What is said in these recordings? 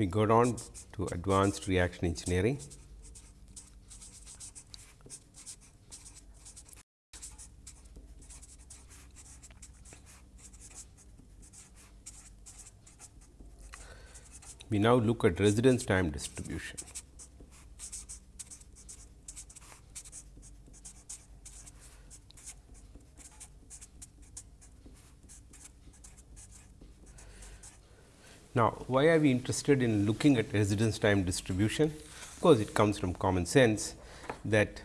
we go down to advanced reaction engineering. We now look at residence time distribution. Now, why are we interested in looking at residence time distribution? Of course, it comes from common sense that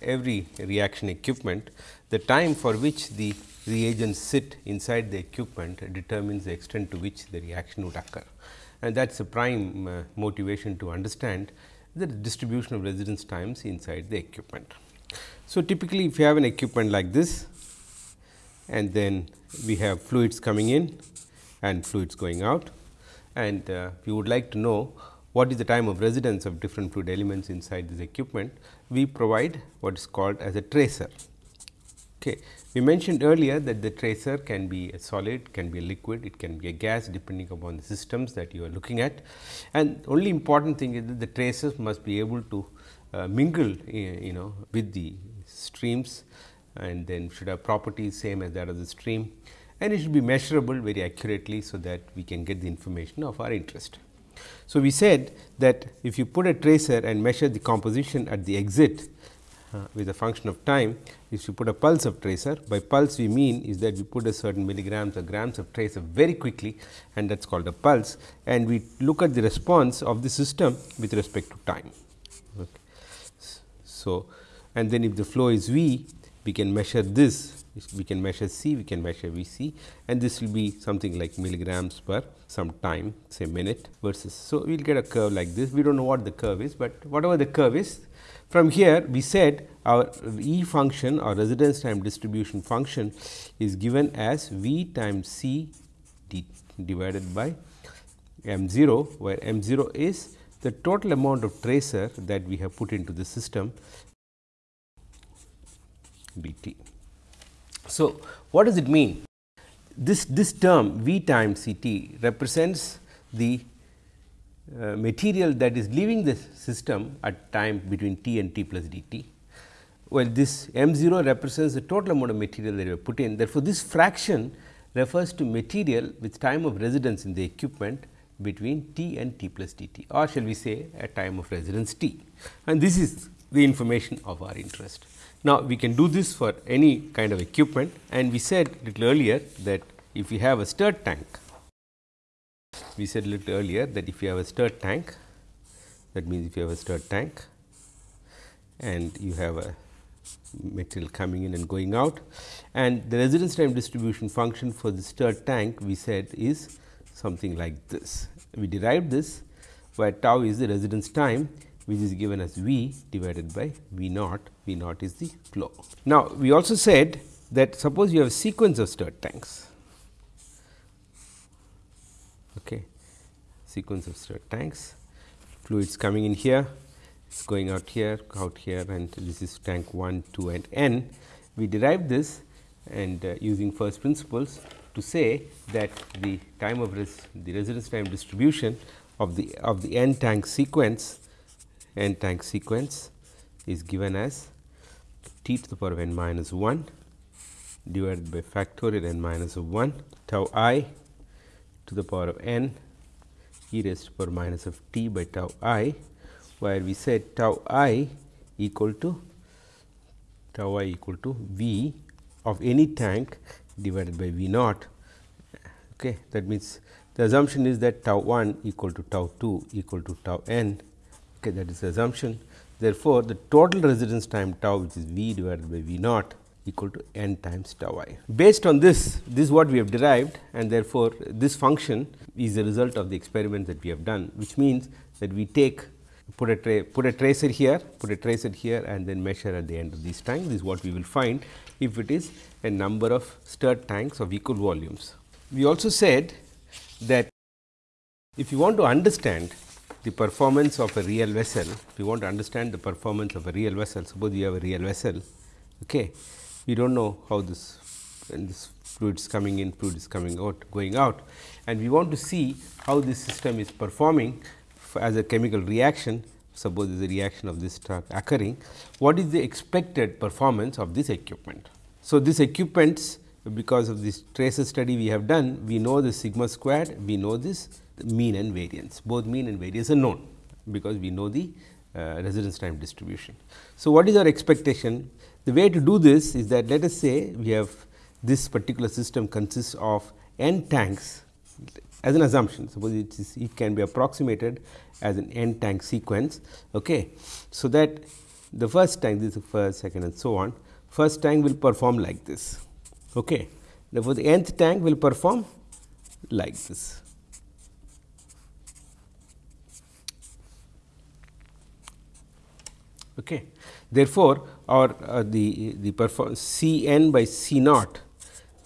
every reaction equipment, the time for which the reagents sit inside the equipment determines the extent to which the reaction would occur. And that is a prime uh, motivation to understand the distribution of residence times inside the equipment. So, typically if you have an equipment like this and then we have fluids coming in and fluids going out and uh, we would like to know what is the time of residence of different fluid elements inside this equipment, we provide what is called as a tracer. Okay. We mentioned earlier that the tracer can be a solid, can be a liquid, it can be a gas depending upon the systems that you are looking at. And only important thing is that the tracers must be able to uh, mingle you know with the streams and then should have properties same as that of the stream and it should be measurable very accurately. So, that we can get the information of our interest. So, we said that if you put a tracer and measure the composition at the exit uh, with a function of time, if you put a pulse of tracer by pulse we mean is that we put a certain milligrams or grams of tracer very quickly and that is called a pulse and we look at the response of the system with respect to time. Okay. So, and then if the flow is V we can measure this we can measure C, we can measure V C and this will be something like milligrams per some time say minute versus. So, we will get a curve like this we do not know what the curve is, but whatever the curve is from here we said our E function or residence time distribution function is given as V times C d divided by m 0 where m 0 is the total amount of tracer that we have put into the system dt. So, what does it mean? This, this term V times C t represents the uh, material that is leaving the system at time between t and t plus dt. Well, this m 0 represents the total amount of material that you have put in. Therefore, this fraction refers to material with time of residence in the equipment between t and t plus dt or shall we say a time of residence t and this is the information of our interest. Now, we can do this for any kind of equipment. And we said little earlier that if you have a stirred tank, we said little earlier that if you have a stirred tank, that means if you have a stirred tank and you have a material coming in and going out. And the residence time distribution function for the stirred tank we said is something like this. We derived this where tau is the residence time which is given as V divided by V naught, V naught is the flow. Now, we also said that suppose you have a sequence of stirred tanks, okay. sequence of stirred tanks, fluids coming in here, it's going out here, out here and this is tank 1, 2 and n. We derived this and uh, using first principles to say that the time of res the residence time distribution of the of the n tank sequence n tank sequence is given as t to the power of n minus 1 divided by factorial n minus of minus 1 tau i to the power of n e raised to the power minus of t by tau i, where we said tau i equal to tau i equal to v of any tank divided by v naught. Okay. That means, the assumption is that tau 1 equal to tau 2 equal to tau n okay, that is the assumption. Therefore, the total residence time tau which is v divided by v naught equal to n times tau i. Based on this, this is what we have derived and therefore, this function is the result of the experiment that we have done, which means that we take put a put a tracer here, put a tracer here and then measure at the end of these tanks. This is what we will find if it is a number of stirred tanks of equal volumes. We also said that if you want to understand the performance of a real vessel, if you want to understand the performance of a real vessel, suppose you have a real vessel, okay. we do not know how this, this is coming in, fluid is coming out, going out. And we want to see how this system is performing as a chemical reaction. Suppose there is a reaction of this occurring. What is the expected performance of this equipment? So, this equipments because of this tracer study we have done, we know the sigma squared, we know this mean and variance, both mean and variance are known, because we know the uh, residence time distribution. So, what is our expectation? The way to do this is that let us say we have this particular system consists of n tanks as an assumption suppose it, is, it can be approximated as an n tank sequence. Okay. So, that the first tank this is the first second and so on first tank will perform like this. Okay. Therefore, the nth tank will perform like this. Okay. Therefore, our uh, the the perform C n by C naught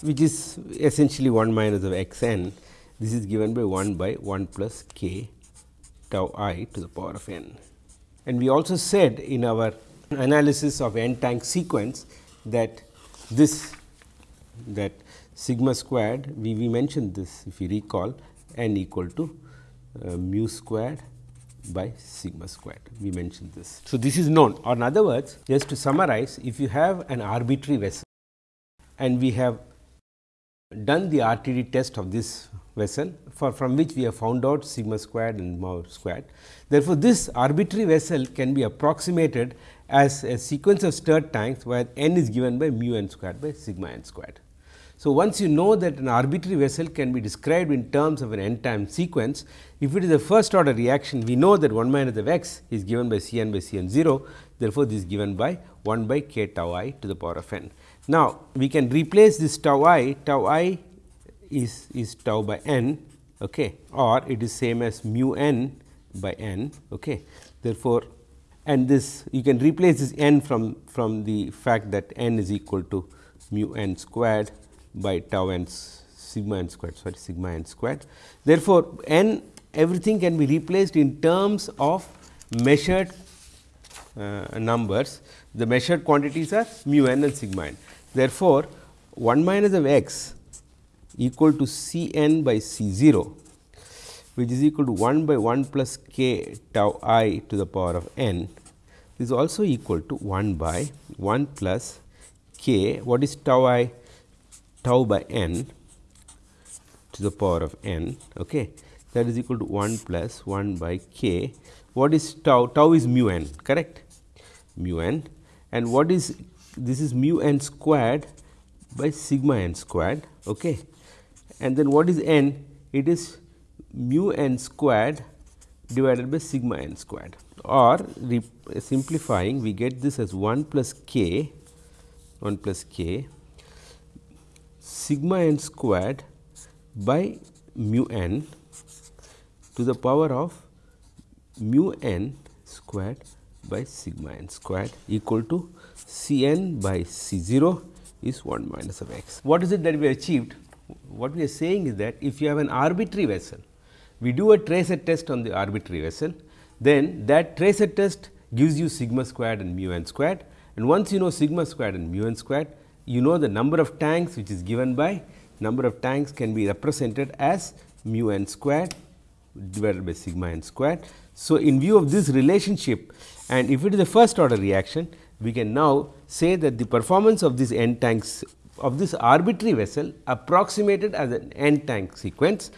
which is essentially 1 minus of x n this is given by 1 by 1 plus k tau i to the power of n. And we also said in our analysis of n tank sequence that this that sigma squared we, we mentioned this if you recall n equal to uh, mu squared by sigma squared we mentioned this. So, this is known or in other words just to summarize if you have an arbitrary vessel and we have done the RTD test of this vessel for from which we have found out sigma squared and mu squared. Therefore, this arbitrary vessel can be approximated as a sequence of stirred tanks where n is given by mu n squared by sigma n squared. So, once you know that an arbitrary vessel can be described in terms of an n time sequence, if it is a first order reaction, we know that 1 minus of x is given by C n by C n 0. Therefore, this is given by 1 by k tau i to the power of n. Now, we can replace this tau i, tau i is, is tau by n okay, or it is same as mu n by n. Okay. Therefore, and this you can replace this n from, from the fact that n is equal to mu n squared by tau n sigma n squared sorry sigma n squared. Therefore, n everything can be replaced in terms of measured uh, numbers. The measured quantities are mu n and sigma n. Therefore, 1 minus of x equal to C n by C 0 which is equal to 1 by 1 plus k tau i to the power of n is also equal to 1 by 1 plus k what is tau i tau by n to the power of n okay? That is equal to 1 plus 1 by k. What is tau? Tau is mu n correct? Mu n. And what is this is mu n squared by sigma n squared okay? And then what is n? It is mu n squared divided by sigma n squared. Or simplifying we get this as 1 plus k 1 plus k sigma n squared by mu n to the power of mu n squared by sigma n squared equal to C n by C 0 is 1 minus of x. What is it that we achieved? What we are saying is that if you have an arbitrary vessel, we do a tracer test on the arbitrary vessel, then that tracer test gives you sigma squared and mu n squared and once you know sigma squared and mu n squared, you know the number of tanks which is given by number of tanks can be represented as mu n squared divided by sigma n squared. So, in view of this relationship and if it is a first order reaction, we can now say that the performance of this n tanks of this arbitrary vessel approximated as an n tank sequence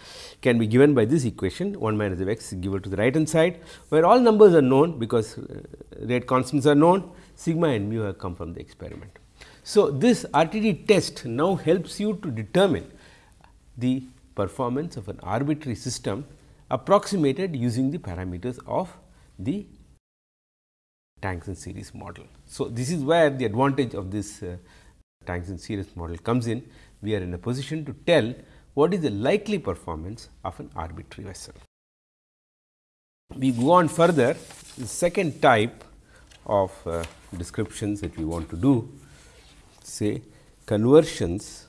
can be given by this equation 1 minus of x given to the right hand side, where all numbers are known because uh, rate constants are known sigma and mu have come from the experiment. So, this RTD test now helps you to determine the performance of an arbitrary system approximated using the parameters of the tanks in series model. So, this is where the advantage of this uh, tanks in series model comes in. We are in a position to tell what is the likely performance of an arbitrary vessel. We go on further, the second type of uh, descriptions that we want to do say conversions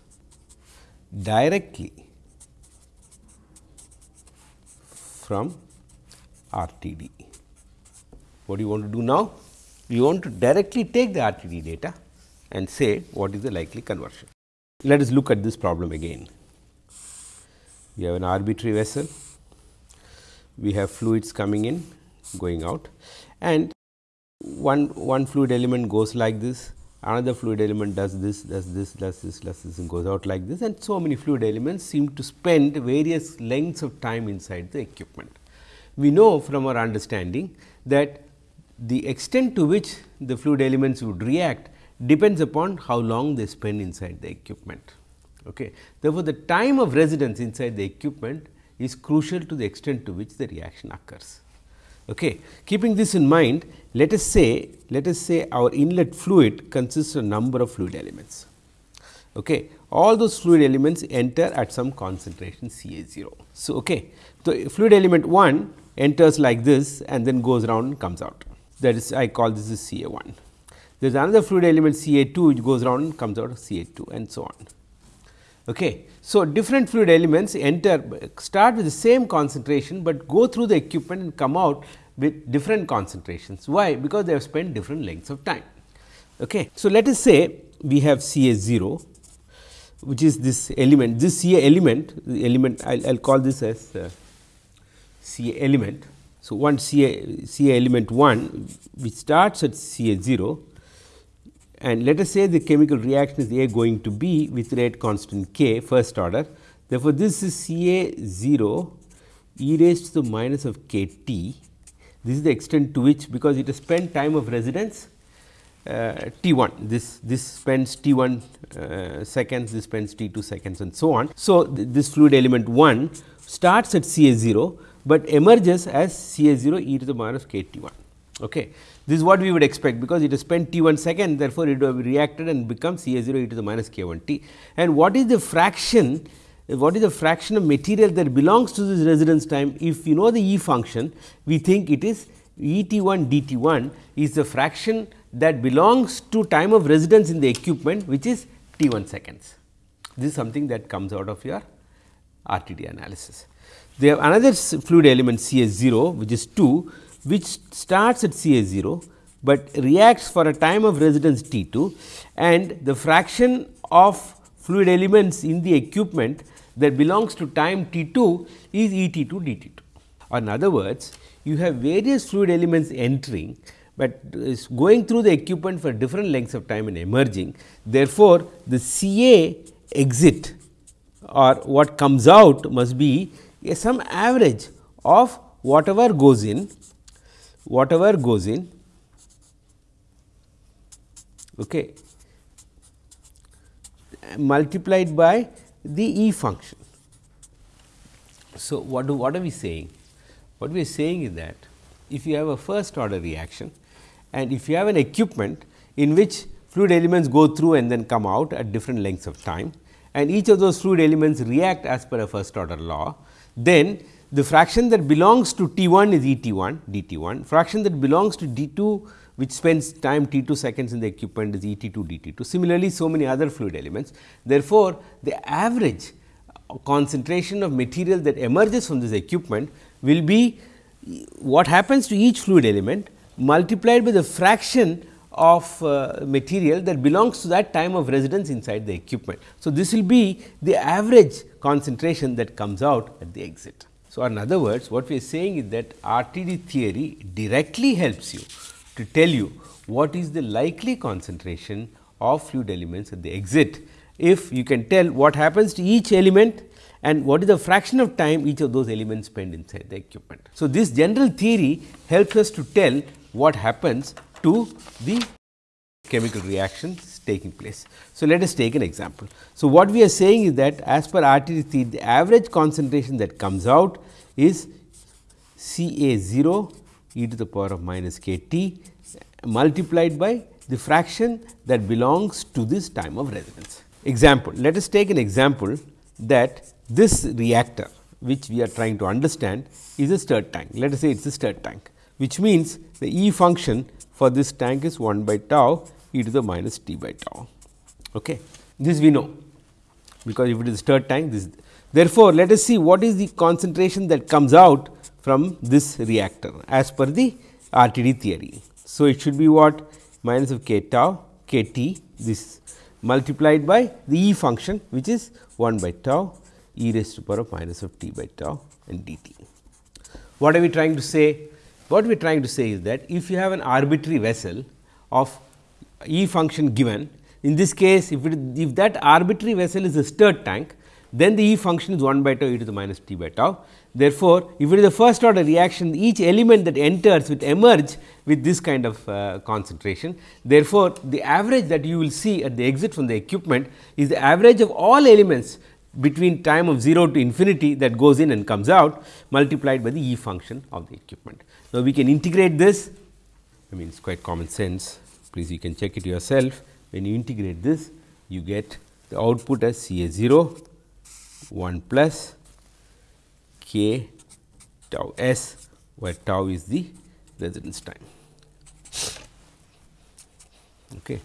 directly from RTD. What do you want to do now? You want to directly take the RTD data and say what is the likely conversion. Let us look at this problem again. We have an arbitrary vessel, we have fluids coming in, going out and one, one fluid element goes like this, another fluid element does this, does this, does this, does this and goes out like this and so many fluid elements seem to spend various lengths of time inside the equipment. We know from our understanding that the extent to which the fluid elements would react depends upon how long they spend inside the equipment. Okay. Therefore, the time of residence inside the equipment is crucial to the extent to which the reaction occurs. Okay. Keeping this in mind, let us say let us say our inlet fluid consists of a number of fluid elements. Okay. All those fluid elements enter at some concentration C A 0. So, okay. So, fluid element 1 enters like this and then goes around and comes out that is I call this is C A 1. There is another fluid element C A 2 which goes around and comes out of C A 2 and so on. Okay. So, different fluid elements enter start with the same concentration, but go through the equipment and come out with different concentrations. Why? Because they have spent different lengths of time. Okay. So, let us say we have C A 0 which is this element this C A element element I will call this as uh, C A element. So, one C A, C A element 1 which starts at C A 0 and let us say the chemical reaction is A going to B with rate constant k first order. Therefore, this is C A 0 e raised to the minus of k t. This is the extent to which because it has spent time of residence uh, t 1 this this spends t 1 uh, seconds this spends t 2 seconds and so on. So, th this fluid element 1 starts at C A 0, but emerges as C A 0 e to the minus of k t 1. Okay. This is what we would expect because it has spent t 1 second therefore, it will have reacted and become C A 0 e to the minus k 1 t. And what is the fraction what is the fraction of material that belongs to this residence time if you know the E function we think it is E t 1 d t 1 is the fraction that belongs to time of residence in the equipment which is t 1 seconds. This is something that comes out of your RTD analysis. They have another fluid element C A 0 which is 2 which starts at C A 0, but reacts for a time of residence T 2 and the fraction of fluid elements in the equipment that belongs to time T 2 is E T 2 D T 2. Or in other words, you have various fluid elements entering, but is going through the equipment for different lengths of time and emerging. Therefore, the C A exit or what comes out must be a some average of whatever goes in whatever goes in okay, multiplied by the E function. So, what do what are we saying? What we are saying is that if you have a first order reaction and if you have an equipment in which fluid elements go through and then come out at different lengths of time and each of those fluid elements react as per a first order law, then the fraction that belongs to T 1 is E T 1 d T 1, fraction that belongs to D 2 which spends time T 2 seconds in the equipment is E T 2 d T 2. Similarly, so many other fluid elements. Therefore, the average concentration of material that emerges from this equipment will be what happens to each fluid element multiplied by the fraction of uh, material that belongs to that time of residence inside the equipment. So, this will be the average concentration that comes out at the exit. So, in other words what we are saying is that RTD theory directly helps you to tell you what is the likely concentration of fluid elements at the exit, if you can tell what happens to each element and what is the fraction of time each of those elements spend inside the equipment. So, this general theory helps us to tell what happens to the chemical reactions taking place. So, let us take an example. So, what we are saying is that as per RTD the average concentration that comes out is C A 0 e to the power of minus k t multiplied by the fraction that belongs to this time of residence. Example, let us take an example that this reactor which we are trying to understand is a stirred tank. Let us say it is a stirred tank, which means the E function for this tank is 1 by tau e to the minus t by tau. Okay. This we know, because if it is stirred tank, this therefore, let us see what is the concentration that comes out from this reactor as per the RTD theory. So, it should be what minus of k tau k t this multiplied by the E function which is 1 by tau e raised to the power of minus of t by tau and dt. What are we trying to say? What we are trying to say is that if you have an arbitrary vessel of E function given, in this case if, it, if that arbitrary vessel is a stirred tank, then the E function is 1 by tau e to the minus t by tau. Therefore, if it is a first order reaction, each element that enters will emerge with this kind of uh, concentration. Therefore, the average that you will see at the exit from the equipment is the average of all elements between time of 0 to infinity that goes in and comes out multiplied by the E function of the equipment. Now, we can integrate this I mean it is quite common sense please you can check it yourself when you integrate this you get the output as C A 0 1 plus k tau s where tau is the residence time. Okay.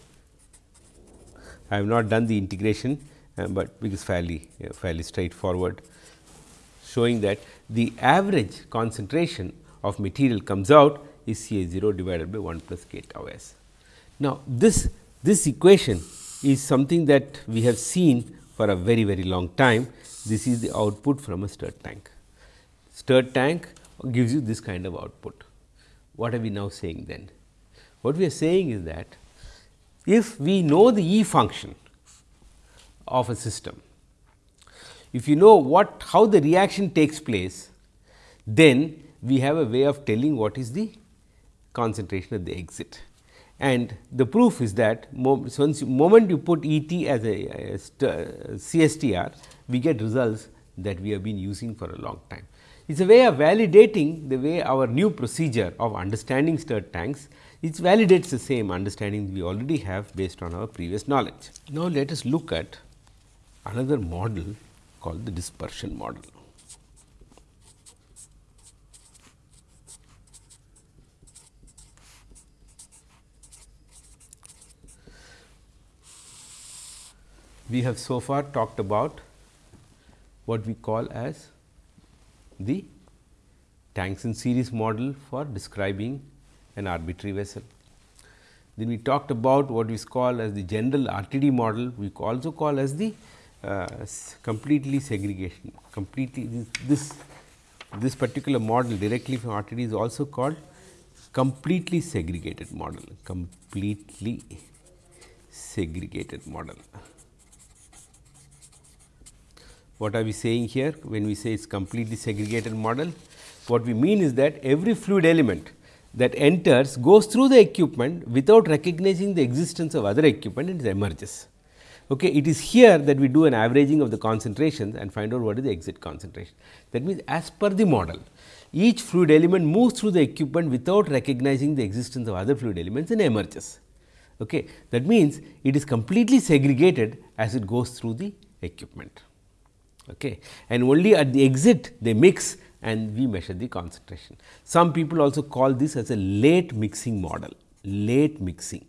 I have not done the integration, uh, but it is fairly uh, fairly straightforward showing that the average concentration of material comes out is C A 0 divided by 1 plus k tau s. Now, this this equation is something that we have seen for a very very long time. This is the output from a stirred tank. Stirred tank gives you this kind of output. What are we now saying then? What we are saying is that if we know the E function of a system, if you know what how the reaction takes place, then we have a way of telling what is the concentration at the exit. And the proof is that once moment you put E t as a, a CSTR, we get results that we have been using for a long time. It is a way of validating the way our new procedure of understanding stirred tanks, it validates the same understanding we already have based on our previous knowledge. Now, let us look at another model called the dispersion model. We have so far talked about what we call as the tanks in series model for describing an arbitrary vessel. Then we talked about what we call as the general RTD model, we also call as the uh, completely segregation, completely this, this, this particular model directly from RTD is also called completely segregated model, completely segregated model. What are we saying here when we say it is completely segregated model? What we mean is that every fluid element that enters goes through the equipment without recognizing the existence of other equipment and it emerges. Okay, it is here that we do an averaging of the concentrations and find out what is the exit concentration. That means, as per the model, each fluid element moves through the equipment without recognizing the existence of other fluid elements and emerges. Okay. That means, it is completely segregated as it goes through the equipment okay. and only at the exit they mix and we measure the concentration. Some people also call this as a late mixing model, late mixing.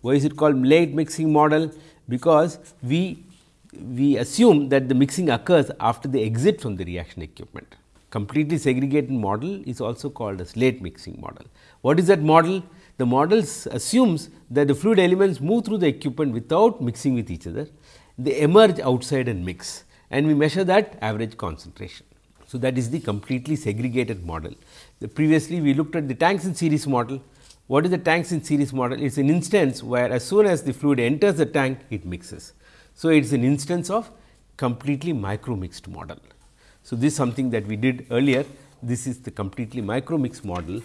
Why is it called late mixing model? Because we, we assume that the mixing occurs after the exit from the reaction equipment. Completely segregated model is also called as late mixing model. What is that model? The model assumes that the fluid elements move through the equipment without mixing with each other they emerge outside and mix and we measure that average concentration. So, that is the completely segregated model. The previously we looked at the tanks in series model. What is the tanks in series model? It is an instance where as soon as the fluid enters the tank, it mixes. So, it is an instance of completely micro mixed model. So, this is something that we did earlier. This is the completely micro mixed model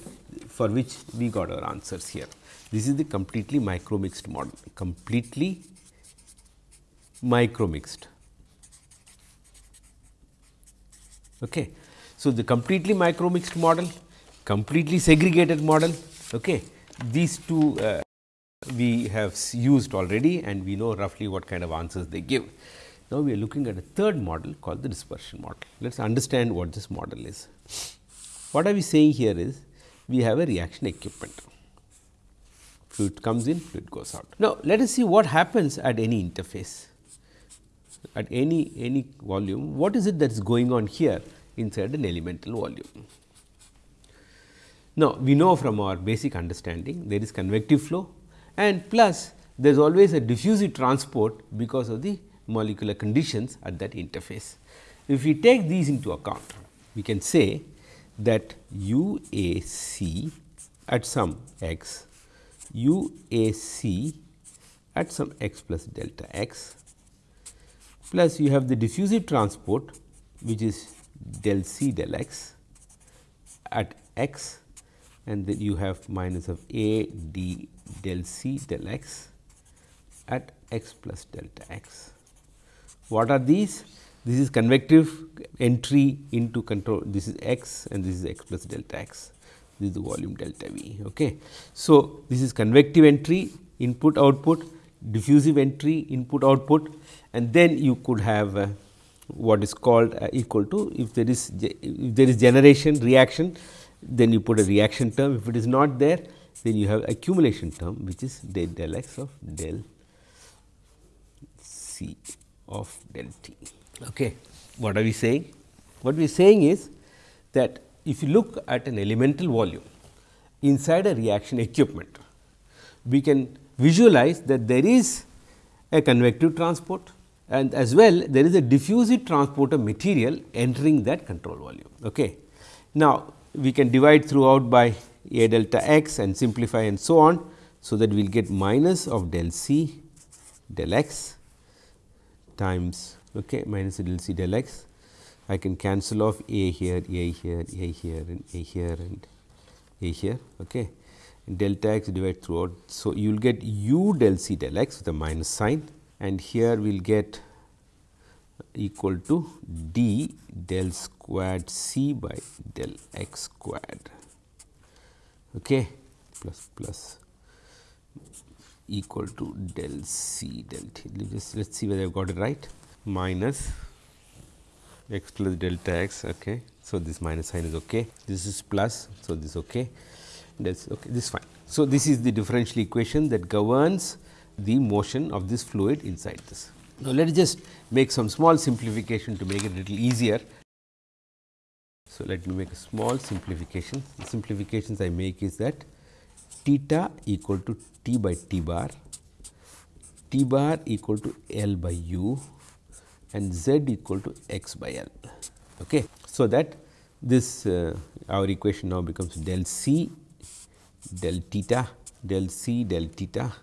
for which we got our answers here. This is the completely micro mixed model, completely micro mixed. Okay. So, the completely micro mixed model, completely segregated model, okay. these two uh, we have used already and we know roughly what kind of answers they give. Now, we are looking at a third model called the dispersion model. Let us understand what this model is. What are we saying here is we have a reaction equipment. Fluid comes in, fluid goes out. Now, let us see what happens at any interface at any, any volume, what is it that is going on here inside an elemental volume. Now, we know from our basic understanding there is convective flow and plus there is always a diffusive transport because of the molecular conditions at that interface. If we take these into account, we can say that u a c at some x, u a c at some x plus delta x plus you have the diffusive transport which is del c del x at x and then you have minus of a d del c del x at x plus delta x. What are these? This is convective entry into control. This is x and this is x plus delta x. This is the volume delta V. Okay. So, this is convective entry input output, diffusive entry input output and then you could have uh, what is called uh, equal to if there is if there is generation reaction then you put a reaction term if it is not there then you have accumulation term which is del del x of del c of del t. Okay. What are we saying? What we are saying is that if you look at an elemental volume inside a reaction equipment, we can visualize that there is a convective transport and as well there is a diffusive transport of material entering that control volume. Okay. Now, we can divide throughout by a delta x and simplify and so on. So, that we will get minus of del c del x times okay, minus del c del x. I can cancel off a here, a here, a here and a here and a here. Okay. delta x divided throughout. So, you will get u del c del x with a minus sign and here we will get equal to d del squared c by del x squared okay, plus plus equal to del c del t. Let us see whether I have got it right minus x plus delta x. Okay. So, this minus sign is okay. This is plus. So, this okay. That's okay. This is fine. So, this is the differential equation that governs the motion of this fluid inside this. Now, let us just make some small simplification to make it a little easier. So, let me make a small simplification. The simplifications I make is that theta equal to t by t bar, t bar equal to L by u and z equal to x by L. Okay. So, that this uh, our equation now becomes del c del theta del c del theta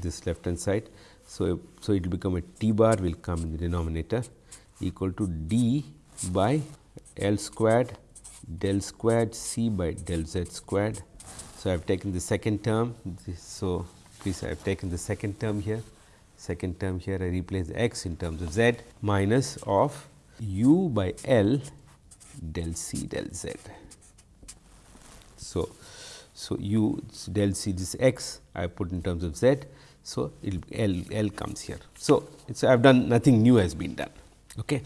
this left hand side. So, so it will become a t bar will come in the denominator equal to d by L squared del squared c by del z squared. So, I have taken the second term. So, please I have taken the second term here, second term here I replace x in terms of z minus of u by L del c del z. So, so u del c this x I put in terms of z. So, L L comes here. So, I have done nothing new has been done. Okay.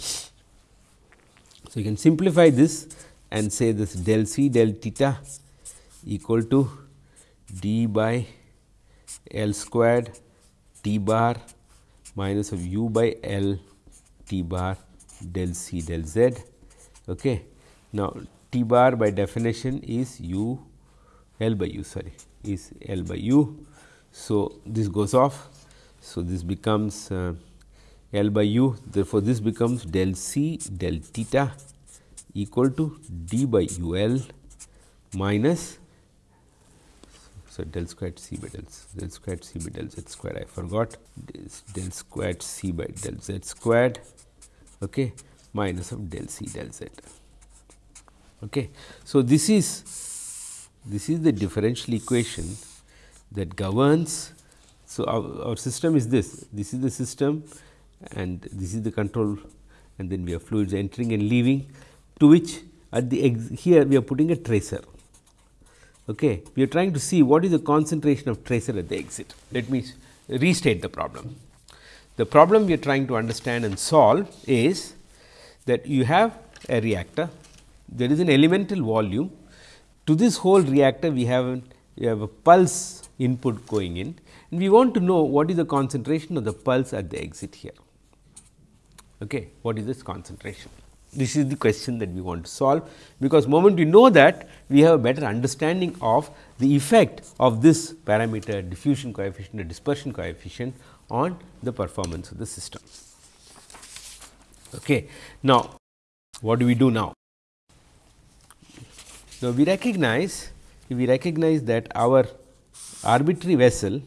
So, you can simplify this and say this del c del theta equal to d by L squared t bar minus of u by L t bar del c del z. Okay. Now, t bar by definition is u L by u sorry is L by u. So, this goes off. So, this becomes uh, L by u therefore, this becomes del c del theta equal to d by u l minus so del squared c by del, del squared c by del z squared I forgot this del squared c by del z squared okay, minus of del c del z. Okay. So, this is this is the differential equation that governs. So, our, our system is this this is the system and this is the control and then we have fluids entering and leaving to which at the exit here we are putting a tracer. Okay. We are trying to see what is the concentration of tracer at the exit. Let me restate the problem. The problem we are trying to understand and solve is that you have a reactor, there is an elemental volume. To this whole reactor we have, we have a pulse input going in and we want to know what is the concentration of the pulse at the exit here. Okay. What is this concentration? This is the question that we want to solve, because moment we know that we have a better understanding of the effect of this parameter diffusion coefficient or dispersion coefficient on the performance of the system. Okay. Now, what do we do now? Now, we recognize we recognize that our arbitrary vessel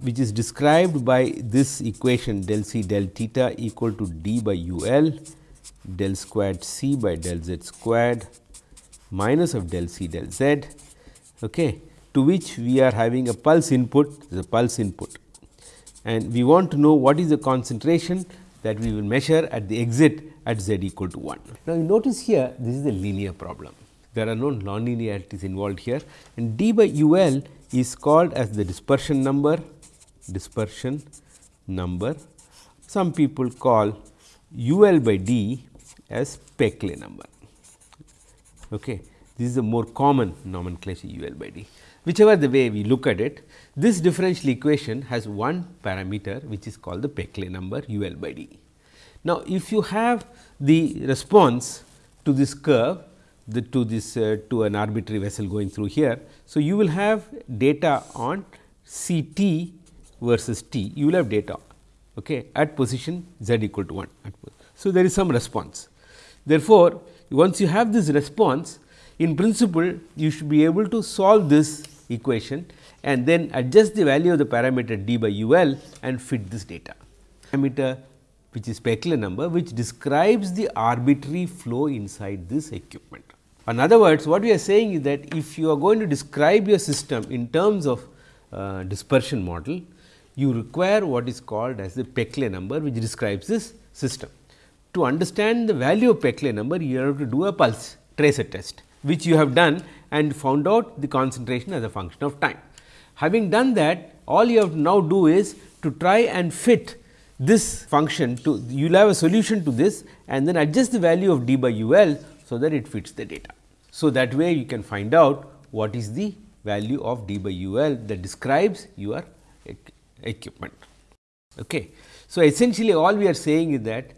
which is described by this equation del c del theta equal to d by u l del squared c by del z squared minus of del c del z okay, to which we are having a pulse input the pulse input and we want to know what is the concentration that we will measure at the exit at z equal to 1. Now, you notice here this is a linear problem. There are no nonlinearities involved here and d by u l is called as the dispersion number, dispersion number. Some people call u l by d as Peclet number. Okay. This is a more common nomenclature u l by d. Whichever the way we look at it, this differential equation has one parameter which is called the Peclet number u l by d. Now, if you have the response to this curve the, to this uh, to an arbitrary vessel going through here. So, you will have data on C t versus t you will have data okay, at position z equal to 1. So, there is some response. Therefore, once you have this response in principle you should be able to solve this equation and then adjust the value of the parameter d by u l and fit this data. Parameter which is Peclet number which describes the arbitrary flow inside this equipment. In other words, what we are saying is that if you are going to describe your system in terms of uh, dispersion model, you require what is called as the Peclet number which describes this system. To understand the value of Peclet number, you have to do a pulse tracer test, which you have done and found out the concentration as a function of time. Having done that, all you have to now do is to try and fit this function to you will have a solution to this and then adjust the value of d by u l so that it fits the data. So, that way you can find out what is the value of d by u l that describes your equipment. Okay. So, essentially all we are saying is that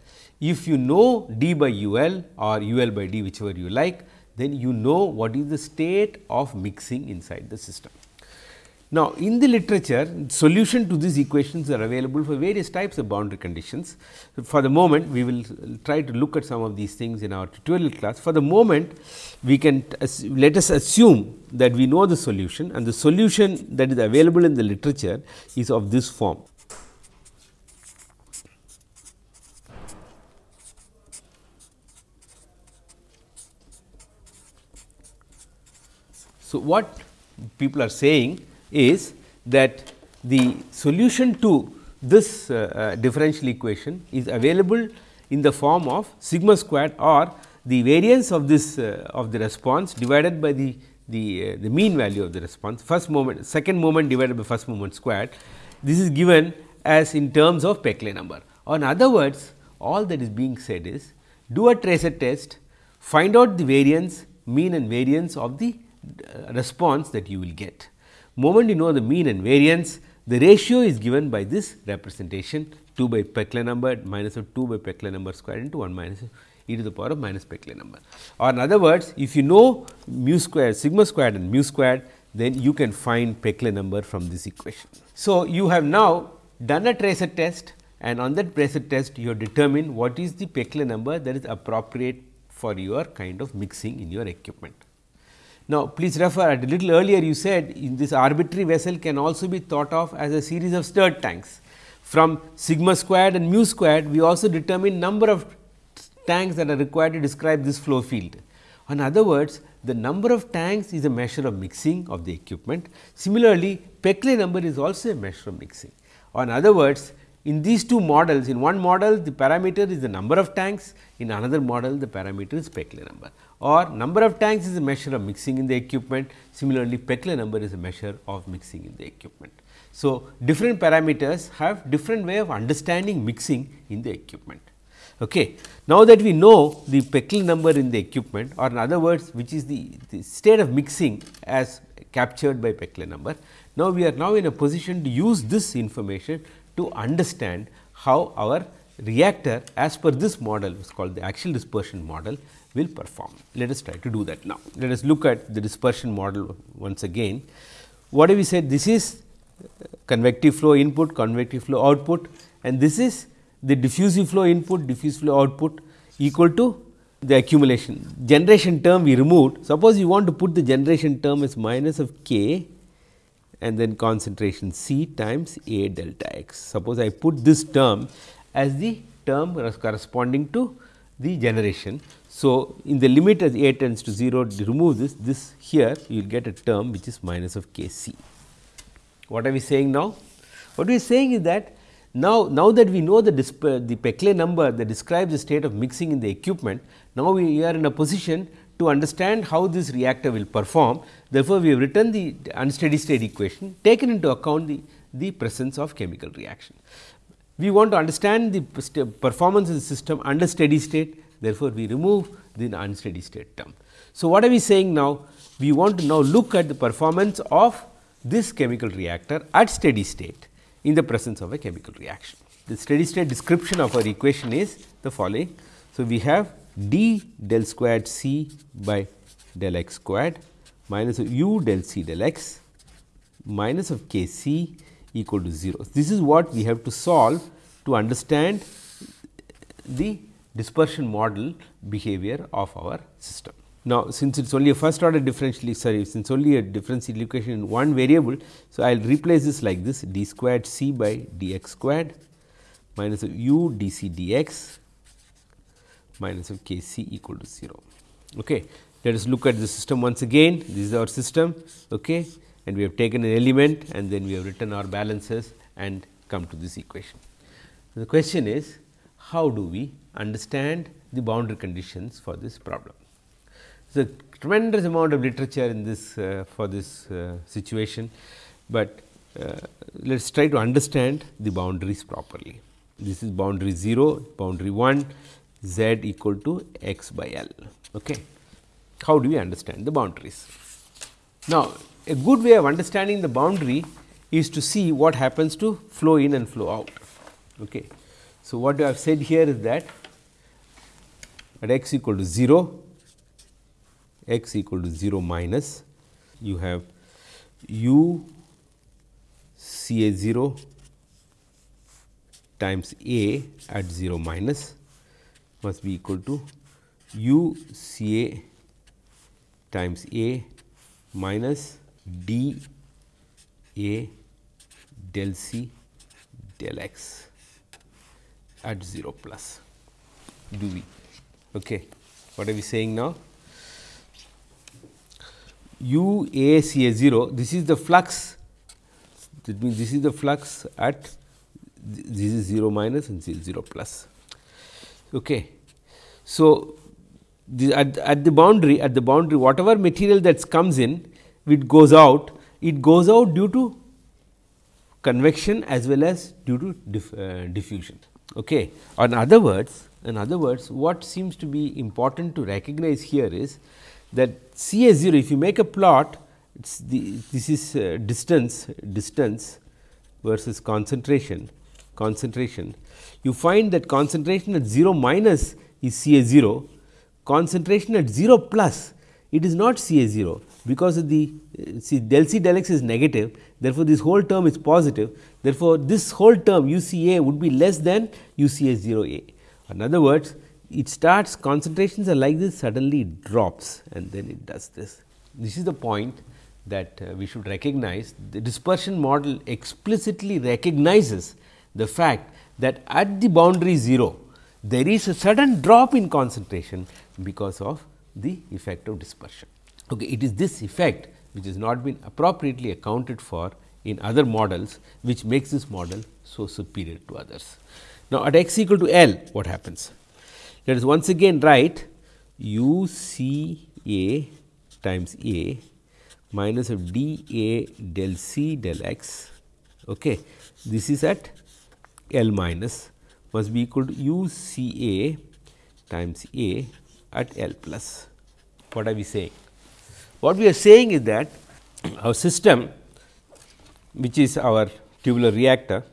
if you know d by u l or u l by d whichever you like, then you know what is the state of mixing inside the system. Now, in the literature solution to these equations are available for various types of boundary conditions. For the moment we will try to look at some of these things in our tutorial class. For the moment we can let us assume that we know the solution and the solution that is available in the literature is of this form. So, what people are saying is that the solution to this uh, uh, differential equation is available in the form of sigma squared or the variance of this uh, of the response divided by the the, the mean value of the response. First moment second moment divided by first moment squared. This is given as in terms of Peclet number. In other words all that is being said is do a tracer test find out the variance mean and variance of the response that you will get moment you know the mean and variance, the ratio is given by this representation 2 by Peclet number minus of 2 by Peclet number square into 1 minus e to the power of minus Peclet number. Or in other words, if you know mu square, sigma squared and mu squared, then you can find Peclet number from this equation. So, you have now done a tracer test and on that tracer test you have determined what is the Peclet number that is appropriate for your kind of mixing in your equipment. Now, please refer at a little earlier you said in this arbitrary vessel can also be thought of as a series of stirred tanks. From sigma squared and mu squared we also determine number of tanks that are required to describe this flow field. In other words, the number of tanks is a measure of mixing of the equipment. Similarly, Peclet number is also a measure of mixing. In other words, in these two models, in one model the parameter is the number of tanks, in another model the parameter is Peclet number or number of tanks is a measure of mixing in the equipment. Similarly, Peclet number is a measure of mixing in the equipment. So, different parameters have different way of understanding mixing in the equipment. Okay. Now, that we know the Peclet number in the equipment or in other words which is the, the state of mixing as captured by Peclet number. Now, we are now in a position to use this information to understand how our reactor as per this model is called the axial dispersion model will perform. Let us try to do that now. Let us look at the dispersion model once again. What have we said? This is uh, convective flow input, convective flow output and this is the diffusive flow input, diffuse flow output equal to the accumulation. Generation term we removed. Suppose you want to put the generation term as minus of k and then concentration C times A delta x. Suppose I put this term as the term corresponding to the generation. So, in the limit as A tends to 0 remove this, this here you will get a term which is minus of k c. What are we saying now? What we are saying is that now, now that we know the, the Peclet number that describes the state of mixing in the equipment, now we are in a position to understand how this reactor will perform. Therefore, we have written the unsteady state equation taken into account the, the presence of chemical reaction. We want to understand the performance of the system under steady state, therefore, we remove the unsteady state term. So, what are we saying now? We want to now look at the performance of this chemical reactor at steady state in the presence of a chemical reaction. The steady state description of our equation is the following. So, we have d del squared c by del x squared minus u del c del x minus of k c equal to 0. This is what we have to solve to understand the dispersion model behavior of our system. Now, since it is only a first order differential sorry since only a differential equation in one variable. So, I will replace this like this d squared c by d x squared minus of u d c d x minus of k c equal to 0. Okay. Let us look at the system once again this is our system okay, and we have taken an element and then we have written our balances and come to this equation. The question is how do we understand the boundary conditions for this problem. There is a tremendous amount of literature in this uh, for this uh, situation, but uh, let us try to understand the boundaries properly. This is boundary 0, boundary 1, z equal to x by L. Okay. How do we understand the boundaries? Now, a good way of understanding the boundary is to see what happens to flow in and flow out. Okay. So, what I have said here is that at x equal to 0, x equal to 0 minus you have u C A 0 times A at 0 minus must be equal to u C A times A minus d A del C del x at 0 plus do we. Okay. What are we saying now? u a c a 0 this is the flux that means this is the flux at this is 0 minus and this is 0 plus. Okay. So, the, at, at the boundary at the boundary whatever material that comes in it goes out it goes out due to convection as well as due to diff, uh, diffusion. Okay. In other words in other words what seems to be important to recognize here is that C A 0 if you make a plot the, this is uh, distance distance versus concentration concentration you find that concentration at 0 minus is C A 0 concentration at 0 plus it is not C A 0 because of the see del C del x is negative therefore, this whole term is positive therefore, this whole term u C A would be less than u C A 0 A. In other words it starts concentrations are like this suddenly it drops and then it does this. This is the point that uh, we should recognize the dispersion model explicitly recognizes the fact that at the boundary 0 there is a sudden drop in concentration because of the effect of dispersion. Okay, it is this effect which has not been appropriately accounted for in other models which makes this model so superior to others. Now, at x equal to L what happens? Let us once again write u c a times a minus of d a del c del x. Okay. This is at L minus must be equal to u c a times a at L plus. What are we saying? What we are saying is that our system which is our tubular reactor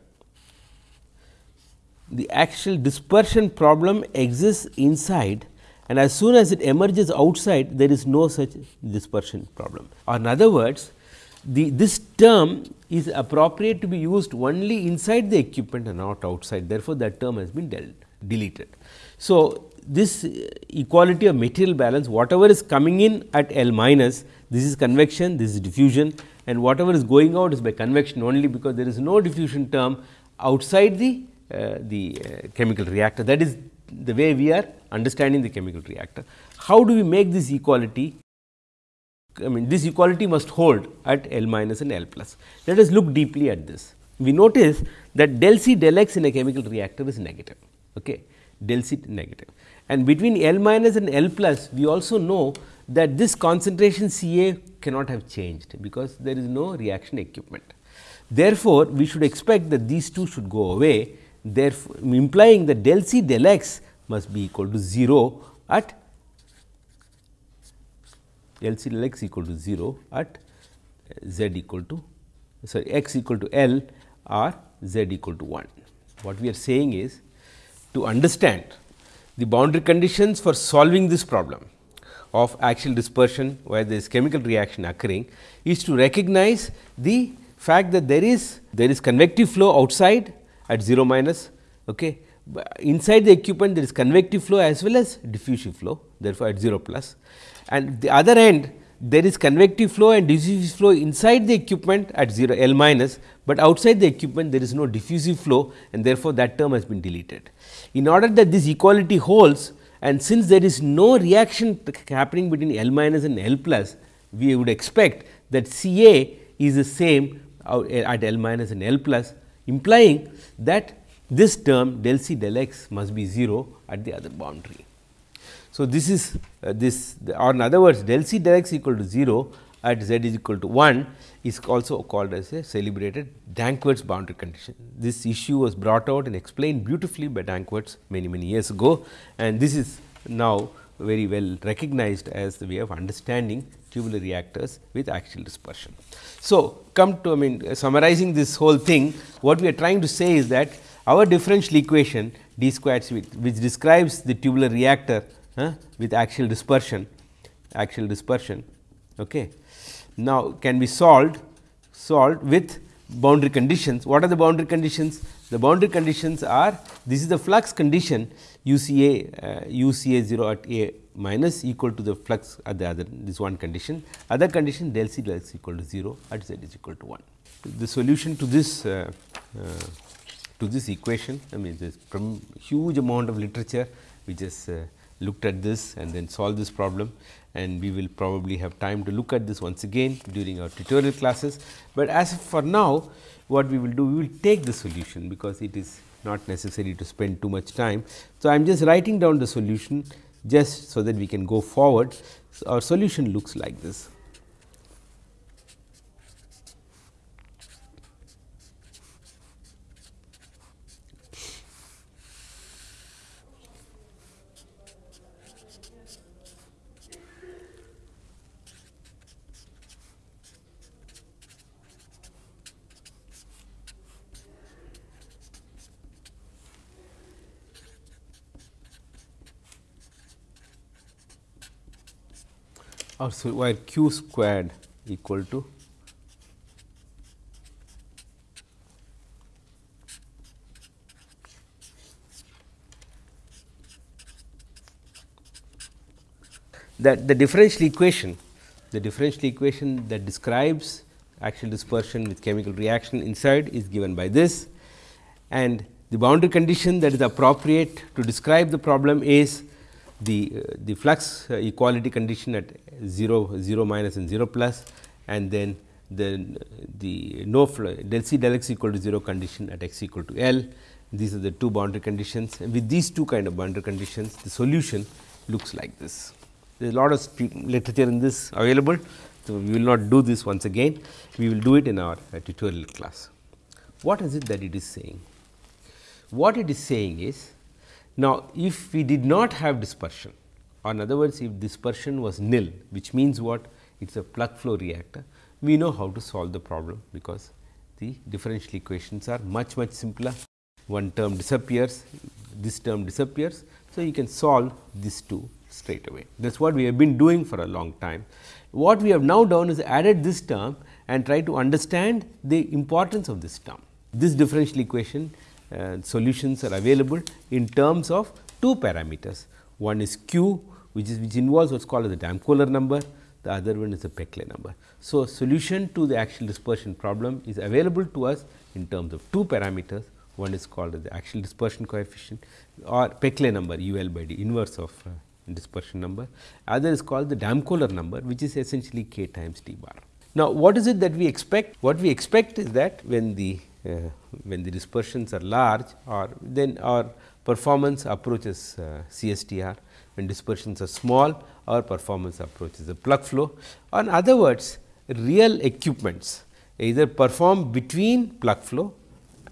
the actual dispersion problem exists inside and as soon as it emerges outside there is no such dispersion problem or in other words the this term is appropriate to be used only inside the equipment and not outside therefore, that term has been dealt, deleted. So, this equality of material balance whatever is coming in at L minus this is convection this is diffusion and whatever is going out is by convection only because there is no diffusion term outside the uh, the uh, chemical reactor that is the way we are understanding the chemical reactor. How do we make this equality I mean this equality must hold at L minus and L plus. Let us look deeply at this. We notice that del C del x in a chemical reactor is negative, okay. del C negative. And between L minus and L plus, we also know that this concentration C A cannot have changed, because there is no reaction equipment. Therefore, we should expect that these two should go away, therefore, implying that del C del x must be equal to 0 at L C del x equal to 0 at z equal to sorry x equal to L or z equal to 1. What we are saying is to understand the boundary conditions for solving this problem of axial dispersion where there is chemical reaction occurring is to recognize the fact that there is there is convective flow outside at 0 minus okay. inside the equipment there is convective flow as well as diffusive flow therefore, at 0 plus and the other end there is convective flow and diffusive flow inside the equipment at 0 L minus, but outside the equipment there is no diffusive flow and therefore, that term has been deleted. In order that this equality holds and since there is no reaction happening between L minus and L plus, we would expect that C A is the same eh, at L minus and L plus implying that this term del C del x must be 0 at the other boundary. So, this is uh, this or in other words del C del x equal to 0 at z is equal to 1 is also called as a celebrated Danckwerts boundary condition. This issue was brought out and explained beautifully by Danckwerts many many years ago and this is now very well recognized as the way of understanding tubular reactors with axial dispersion. So, come to I mean summarizing this whole thing what we are trying to say is that our differential equation d squared which describes the tubular reactor uh, with axial dispersion axial dispersion okay. Now, can be solved solved with boundary conditions. What are the boundary conditions? The boundary conditions are this is the flux condition UCA uh, UCA 0 at A minus equal to the flux at the other this one condition other condition del C del x equal to 0 at z is equal to 1. The solution to this uh, uh, to this equation I mean there is huge amount of literature which is uh, looked at this and then solve this problem and we will probably have time to look at this once again during our tutorial classes. But as for now what we will do we will take the solution because it is not necessary to spend too much time. So, I am just writing down the solution just so that we can go forward. So, our solution looks like this. Or so where q squared equal to that the differential equation the differential equation that describes axial dispersion with chemical reaction inside is given by this. And the boundary condition that is appropriate to describe the problem is the, uh, the flux uh, equality condition at 0, 0 minus and 0 plus and then the, the no flow del C del x equal to 0 condition at x equal to L. These are the two boundary conditions and with these two kind of boundary conditions the solution looks like this. There is a lot of literature in this available. So, we will not do this once again, we will do it in our uh, tutorial class. What is it that it is saying? What it is saying is now, if we did not have dispersion or in other words if dispersion was nil which means what it is a plug flow reactor, we know how to solve the problem because the differential equations are much much simpler. one term disappears, this term disappears. So, you can solve these two straight away. That is what we have been doing for a long time. What we have now done is added this term and try to understand the importance of this term. This differential equation solutions are available in terms of two parameters. One is q which is which involves what is called as the Damkohler number, the other one is the Peclet number. So, solution to the axial dispersion problem is available to us in terms of two parameters. One is called as the axial dispersion coefficient or Peclet number u l by d inverse of uh, dispersion number. Other is called the Damkohler number which is essentially k times t bar. Now, what is it that we expect? What we expect is that when the when the dispersions are large or then our performance approaches uh, CSTR, when dispersions are small our performance approaches the plug flow. In other words, real equipments either perform between plug flow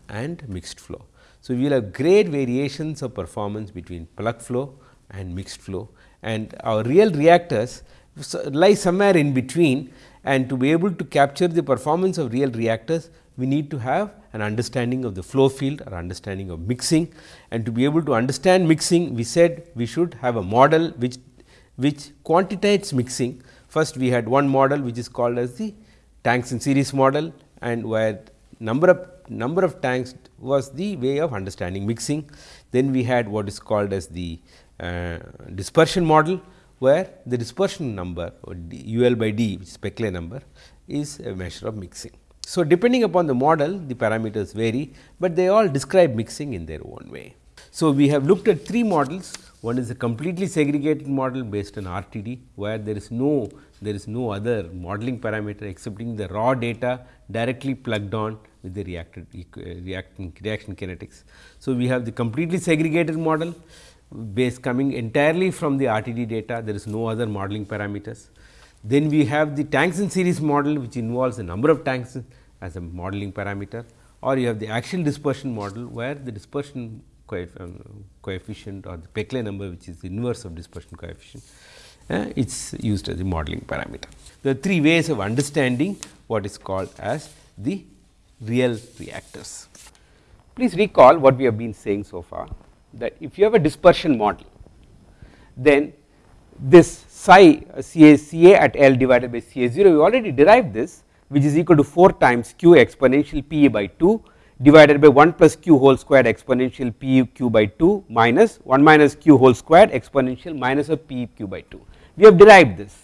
and mixed flow. So, we will have great variations of performance between plug flow and mixed flow and our real reactors lie somewhere in between and to be able to capture the performance of real reactors we need to have an understanding of the flow field or understanding of mixing and to be able to understand mixing we said we should have a model which which quantitates mixing. First we had one model which is called as the tanks in series model and where number of number of tanks was the way of understanding mixing. Then we had what is called as the uh, dispersion model where the dispersion number or U L by d which is Peclet number is a measure of mixing. So, depending upon the model the parameters vary, but they all describe mixing in their own way. So, we have looked at three models one is a completely segregated model based on RTD where there is no there is no other modeling parameter excepting the raw data directly plugged on with the reacted uh, reaction reaction kinetics. So, we have the completely segregated model base coming entirely from the RTD data, there is no other modeling parameters. Then we have the tanks in series model which involves a number of tanks as a modeling parameter or you have the axial dispersion model where the dispersion um, coefficient or the Peclet number which is the inverse of dispersion coefficient uh, it is used as a modeling parameter. There are three ways of understanding what is called as the real reactors. Please recall what we have been saying so far that if you have a dispersion model, then this psi Ca at L divided by Ca 0 we already derived this which is equal to 4 times q exponential p by 2 divided by 1 plus q whole squared exponential p q by 2 minus 1 minus q whole squared exponential minus of p q by 2. We have derived this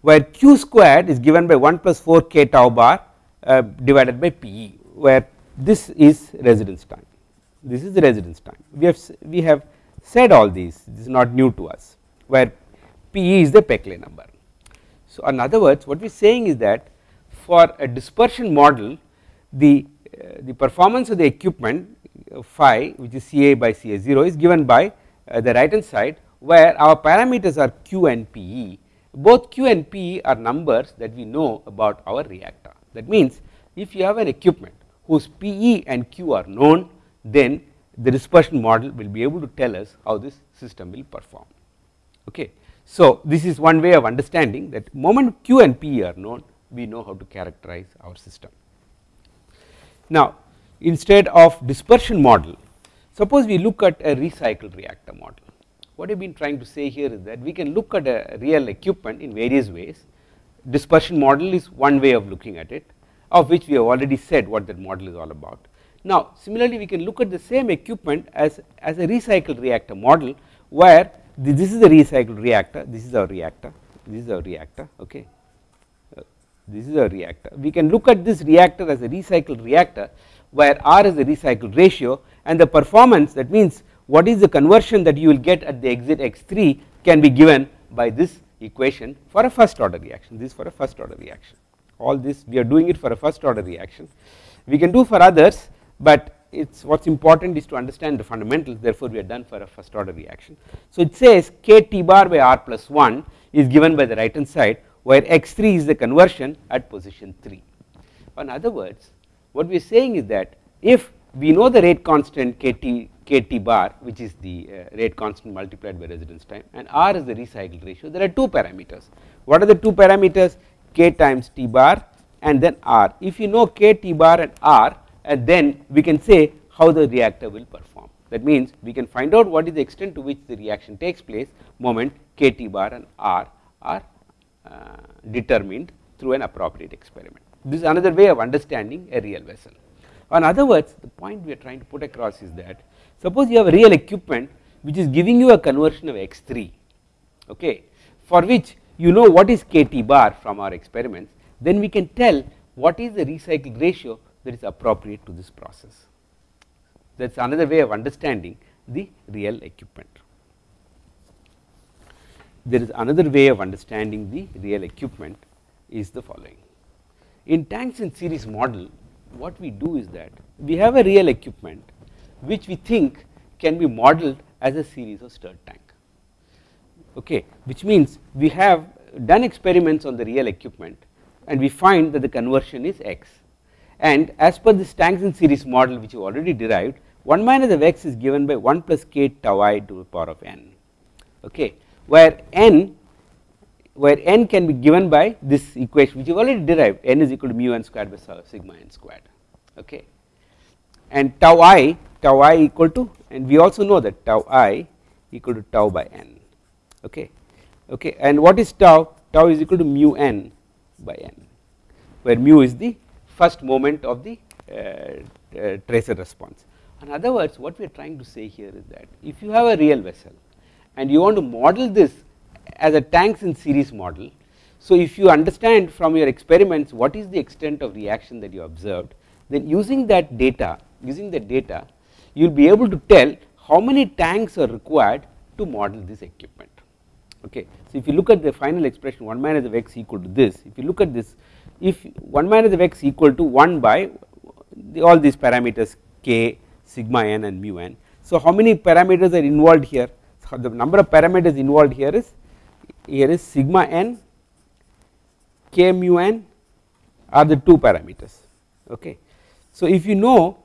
where q squared is given by 1 plus 4 k tau bar uh, divided by p where this is residence time this is the residence time. We have we have said all these this is not new to us where P is the Peclet number. So, in other words what we are saying is that for a dispersion model the uh, the performance of the equipment uh, phi which is Ca by Ca 0 is given by uh, the right hand side where our parameters are Q and Pe both Q and Pe are numbers that we know about our reactor that means if you have an equipment whose Pe and Q are known then the dispersion model will be able to tell us how this system will perform. Okay. So, this is one way of understanding that moment Q and P are known we know how to characterize our system. Now, instead of dispersion model suppose we look at a recycled reactor model. What I have been trying to say here is that we can look at a real equipment in various ways dispersion model is one way of looking at it of which we have already said what that model is all about. Now, similarly we can look at the same equipment as, as a recycled reactor model where this is a recycled reactor, this is our reactor, this is our reactor, okay. This is our reactor. We can look at this reactor as a recycled reactor where R is the recycled ratio and the performance that means what is the conversion that you will get at the exit x3 can be given by this equation for a first order reaction, this for a first order reaction. All this we are doing it for a first order reaction. We can do for others but it's what's important is to understand the fundamentals therefore we are done for a first order reaction. So it says k t bar by r plus 1 is given by the right hand side where x3 is the conversion at position 3. In other words what we are saying is that if we know the rate constant kt kt bar which is the uh, rate constant multiplied by residence time and r is the recycle ratio there are two parameters. What are the two parameters k times t bar and then r. If you know k t bar and r and then we can say how the reactor will perform. That means, we can find out what is the extent to which the reaction takes place moment k t bar and r are Uh, determined through an appropriate experiment. This is another way of understanding a real vessel. In other words, the point we are trying to put across is that suppose you have a real equipment which is giving you a conversion of x 3 okay, for which you know what is k t bar from our experiments then we can tell what is the recycle ratio that is appropriate to this process. That is another way of understanding the real equipment. There is another way of understanding the real equipment is the following. In tanks in series model what we do is that we have a real equipment which we think can be modeled as a series of stirred tank. Okay? Which means we have done experiments on the real equipment and we find that the conversion is x. And as per this tanks in series model which you already derived 1 minus of x is given by 1 plus k tau i to the power of n. Okay where n where n can be given by this equation which you already derived. n is equal to mu n squared by sigma n squared. Okay? And tau i tau i equal to and we also know that tau i equal to tau by n. Okay? Okay? And what is tau? Tau is equal to mu n by n where mu is the first moment of the uh, uh, tracer response. In other words what we are trying to say here is that if you have a real vessel and you want to model this as a tanks in series model. So, if you understand from your experiments what is the extent of reaction that you observed then using that data using the data you will be able to tell how many tanks are required to model this equipment. Okay. So, if you look at the final expression 1 minus of x equal to this if you look at this if 1 minus of x equal to 1 by the, all these parameters k sigma n and mu n. So, how many parameters are involved here the number of parameters involved here is here is sigma n k mu n are the two parameters okay. So, if you know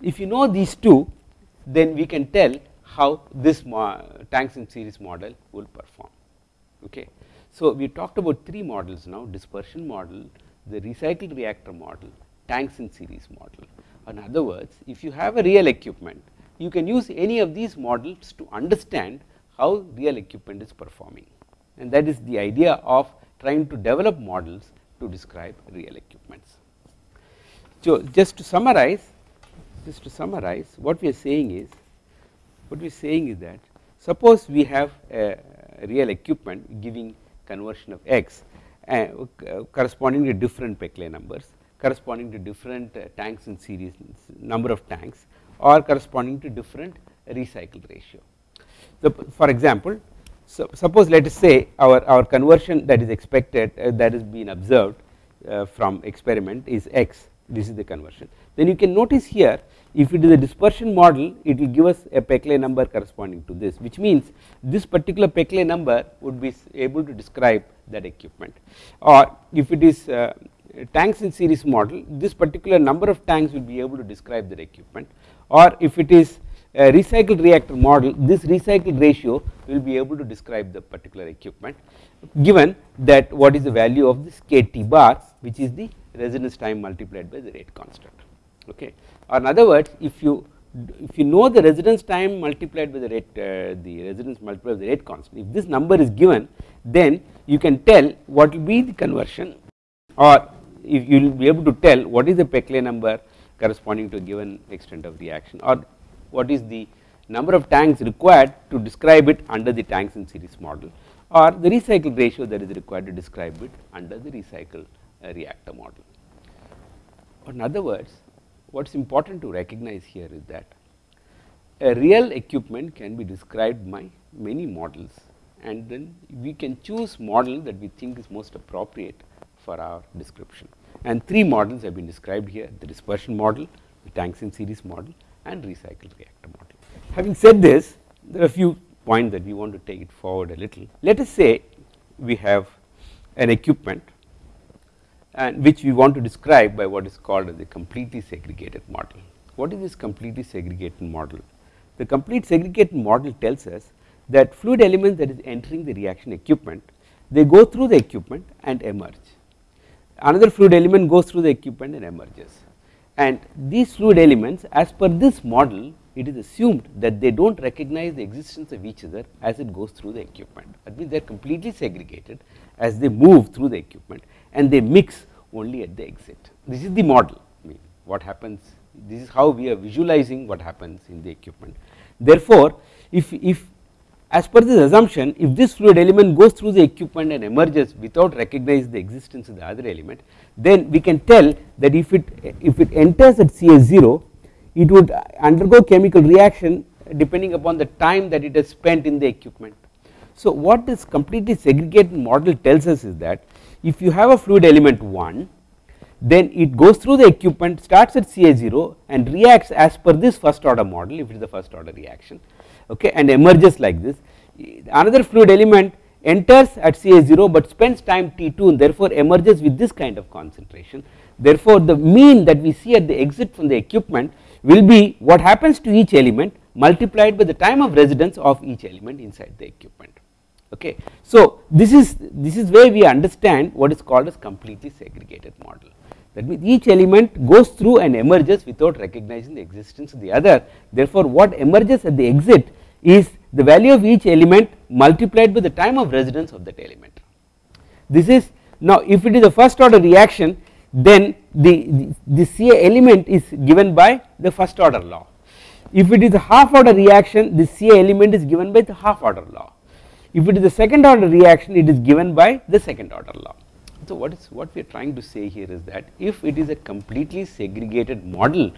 if you know these two then we can tell how this tanks in series model will perform okay. So, we talked about three models now dispersion model, the recycled reactor model, tanks in series model. In other words, if you have a real equipment, you can use any of these models to understand how real equipment is performing and that is the idea of trying to develop models to describe real equipments. So, just to summarize, just to summarize what we are saying is, what we are saying is that suppose we have a real equipment giving conversion of x uh, corresponding to different Peclet numbers corresponding to different uh, tanks in series number of tanks or corresponding to different recycle ratio. So, for example, so suppose let us say our, our conversion that is expected uh, that has been observed uh, from experiment is x this is the conversion. Then you can notice here if it is a dispersion model it will give us a Peclet number corresponding to this which means this particular Peclet number would be able to describe that equipment or if it is uh, tanks in series model this particular number of tanks will be able to describe that equipment or if it is a recycled reactor model this recycled ratio will be able to describe the particular equipment given that what is the value of this KT bar which is the residence time multiplied by the rate constant. Okay. Or in other words if you if you know the residence time multiplied by the rate uh, the residence multiplied by the rate constant if this number is given then you can tell what will be the conversion or if you will be able to tell what is the Peclet number corresponding to a given extent of reaction or what is the number of tanks required to describe it under the tanks in series model or the recycle ratio that is required to describe it under the recycle uh, reactor model. In other words what is important to recognize here is that a real equipment can be described by many models and then we can choose model that we think is most appropriate for our description and three models have been described here the dispersion model, the tanks in series model and recycled reactor model. Having said this there are a few points that we want to take it forward a little. Let us say we have an equipment and which we want to describe by what is called as a completely segregated model. What is this completely segregated model? The complete segregated model tells us that fluid element that is entering the reaction equipment they go through the equipment and emerge. Another fluid element goes through the equipment and emerges and these fluid elements as per this model it is assumed that they do not recognize the existence of each other as it goes through the equipment that means they are completely segregated as they move through the equipment and they mix only at the exit. This is the model I mean what happens this is how we are visualizing what happens in the equipment. Therefore, if, if as per this assumption if this fluid element goes through the equipment and emerges without recognizing the existence of the other element then we can tell that if it if it enters at CA0 it would undergo chemical reaction depending upon the time that it has spent in the equipment. So what this completely segregated model tells us is that if you have a fluid element 1 then it goes through the equipment starts at CA0 and reacts as per this first order model if it is the first order reaction okay and emerges like this. Another fluid element enters at CA0 but spends time T2 and therefore emerges with this kind of concentration. Therefore the mean that we see at the exit from the equipment will be what happens to each element multiplied by the time of residence of each element inside the equipment. Okay so this is this is where we understand what is called as completely segregated model that means each element goes through and emerges without recognizing the existence of the other. Therefore what emerges at the exit is the value of each element multiplied by the time of residence of that element. This is now if it is a first order reaction then the, the, the CA element is given by the first order law. If it is a half order reaction the CA element is given by the half order law. If it is a second order reaction it is given by the second order law so what is what we are trying to say here is that if it is a completely segregated model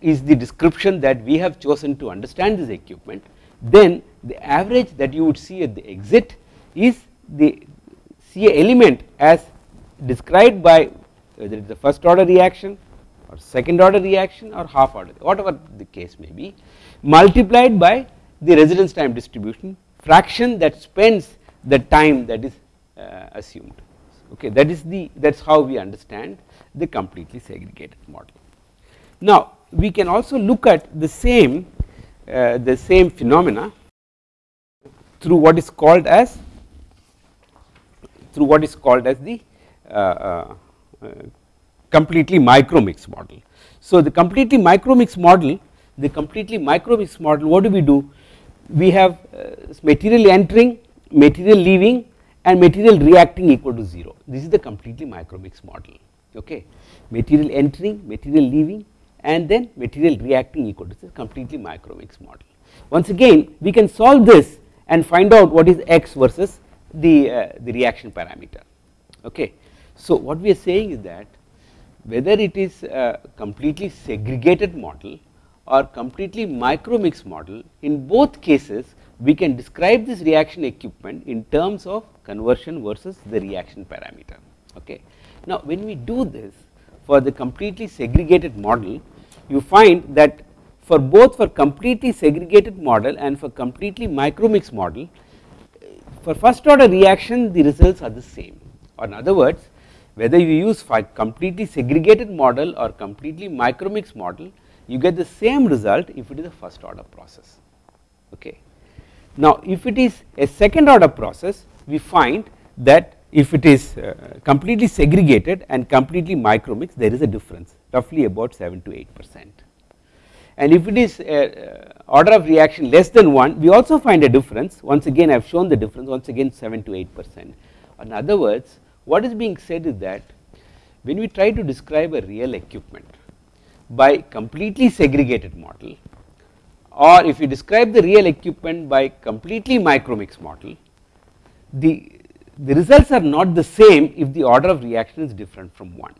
is the description that we have chosen to understand this equipment then the average that you would see at the exit is the CA element as described by whether it is the first order reaction or second order reaction or half order whatever the case may be multiplied by the residence time distribution fraction that spends the time that is uh, assumed okay that is the that is how we understand the completely segregated model. Now we can also look at the same uh, the same phenomena through what is called as through what is called as the uh, uh, uh completely micromix model. So the completely micromix model the completely micromix model what do we do we have uh, material entering material leaving and material reacting equal to 0 this is the completely micromix model okay? Material entering material leaving and then material reacting equal to this completely micromix model. Once again we can solve this and find out what is x versus the uh, the reaction parameter okay? So what we are saying is that whether it is a completely segregated model or completely micromix model in both cases we can describe this reaction equipment in terms of conversion versus the reaction parameter okay. Now when we do this for the completely segregated model you find that for both for completely segregated model and for completely micromix model for first order reaction the results are the same or in other words whether you use completely segregated model or completely micromix model you get the same result if it is a first order process okay now if it is a second order process we find that if it is uh, completely segregated and completely micromix there is a difference roughly about 7 to 8 percent. And if it is uh, order of reaction less than 1 we also find a difference. Once again I have shown the difference once again 7 to 8 percent. In other words what is being said is that when we try to describe a real equipment by completely segregated model or if you describe the real equipment by completely micromix model the the results are not the same if the order of reaction is different from 1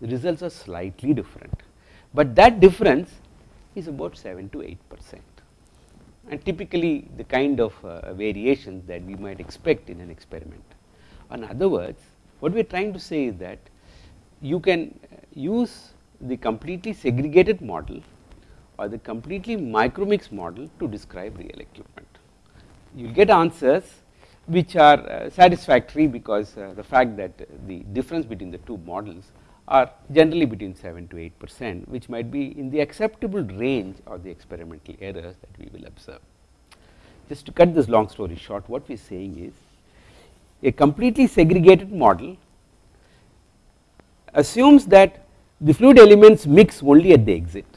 the results are slightly different but that difference is about 7 to 8 percent and typically the kind of uh, variations that we might expect in an experiment. In other words what we are trying to say is that you can use the completely segregated model or the completely micromix model to describe real equipment. You will get answers which are uh, satisfactory because uh, the fact that the difference between the two models are generally between 7 to 8 percent which might be in the acceptable range of the experimental errors that we will observe. Just to cut this long story short what we are saying is a completely segregated model assumes that the fluid elements mix only at the exit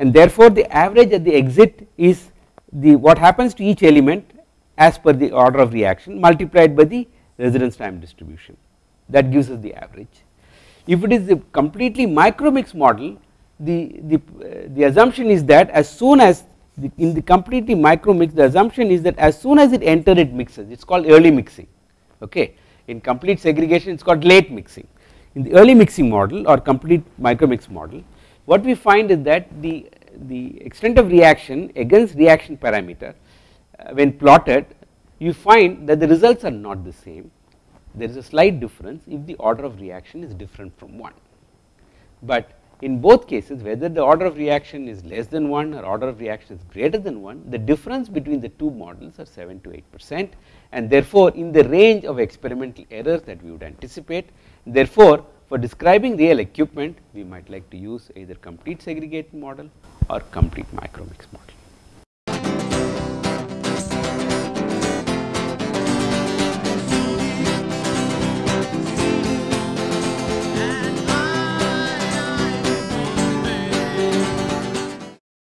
and therefore, the average at the exit is the what happens to each element as per the order of reaction multiplied by the residence time distribution. That gives us the average. If it is a completely micro mix model the, the, uh, the assumption is that as soon as the, in the completely micro mix the assumption is that as soon as it enter it mixes. It is called early mixing. Okay? In complete segregation it is called late mixing. In the early mixing model or complete micro mix model what we find is that the the extent of reaction against reaction parameter uh, when plotted you find that the results are not the same. There is a slight difference if the order of reaction is different from 1 but in both cases whether the order of reaction is less than 1 or order of reaction is greater than 1 the difference between the two models are 7 to 8 percent. And therefore in the range of experimental errors that we would anticipate therefore for describing real equipment we might like to use either complete segregate model or complete micro mix model